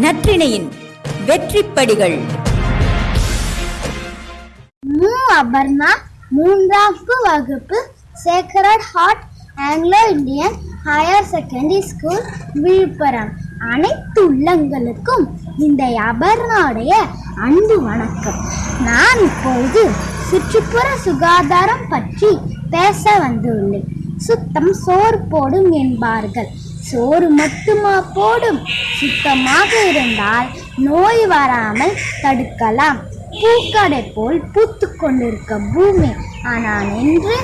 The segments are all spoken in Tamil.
நற்றிணையின் வெற்றிப்படிகள். மு. அபர்ணா மூன்றாவது வகுப்பு sacred heart Anglo Indian higher secondary school Villupuram. அனைத்து உள்ளங்களுக்கும் இந்த அபர்ணாவுடைய அன்பு வணக்கம். நான் இப்பொழுது சுற்றுப்புற சுகாதாரம் பற்றி பேச வந்துள்ளேன். சுத்தம் சோறு போடும் என்பார்கள். சோறு மட்டுமா போடும்? சுத்தமாக இருந்தால் நோய் வராமல் தடுக்கலாம். பூக்கடை போல் பூத்து கொண்டிருக்க பூமி. ஆனால் இன்று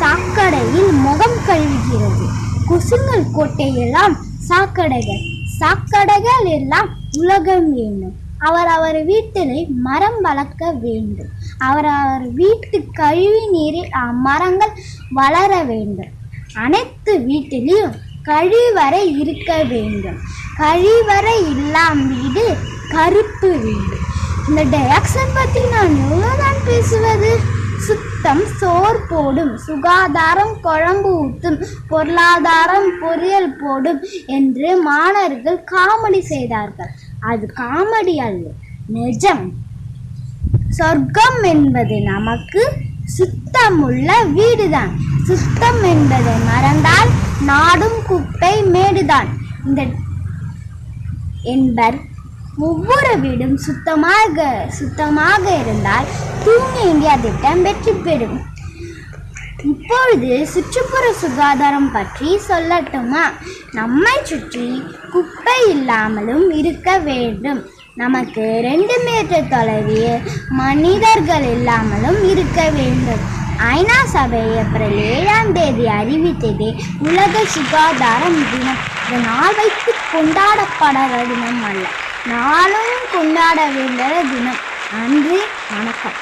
சாக்கடையில் முகம் கழுவுகிறது. குசுங்கள் கோட்டையெல்லாம் சாக்கடைகள். சாக்கடைகள் எல்லாம் உலகம் வேண்டும் அவர் அவர் வீட்டிலே மரம் வளர்க்க வேண்டும். அவர் அவர் வீட்டு கழிவு நீரில் அம்மரங்கள் வளர வேண்டும். அனைத்து வீட்டிலையும் கழிவறை இருக்க வேண்டும். கழிவறை இல்லாம வீடு கருப்பு வீடு. இந்த டயாக்சன் பற்றி நான் எவ்வளோதான் பேசுவது? சுத்தம் சோர் போடும். சுகாதாரம் குழம்பு ஊத்தும். பொருளாதாரம் பொரியல் போடும் என்று மாணவர்கள் காமெடி செய்தார்கள். அது காமெடி அல்ல நிஜம். சொர்க்கம் என்பது நமக்கு சுத்தமுள்ள வீடுதான். சுத்தம் என்பதை மர நாடும் குப்பை மேடுதான். இந்த என்பர் ஒவ்வொரு வீடும் சுத்தமாக சுத்தமாக இருந்தால் தூய்மை இந்தியா திட்டம் வெற்றி பெறும். இப்பொழுது சுற்றுப்புற சுகாதாரம் பற்றி சொல்லட்டுமா? நம்மை சுற்றி குப்பை இல்லாமலும் இருக்க வேண்டும். நமக்கு ரெண்டு மீட்டர் தொலைவில் மனிதர்கள் இல்லாமலும் இருக்க வேண்டும். ஐநா சபை ஏப்ரல் ஏழாம் தேதி அறிவித்தது உலக சுகாதாரம் தினம் இந்த நாள் வைத்து கொண்டாடப்பட தினம் அல்ல. நாளும் கொண்டாட வேண்டிய தினம். நன்றி வணக்கம்.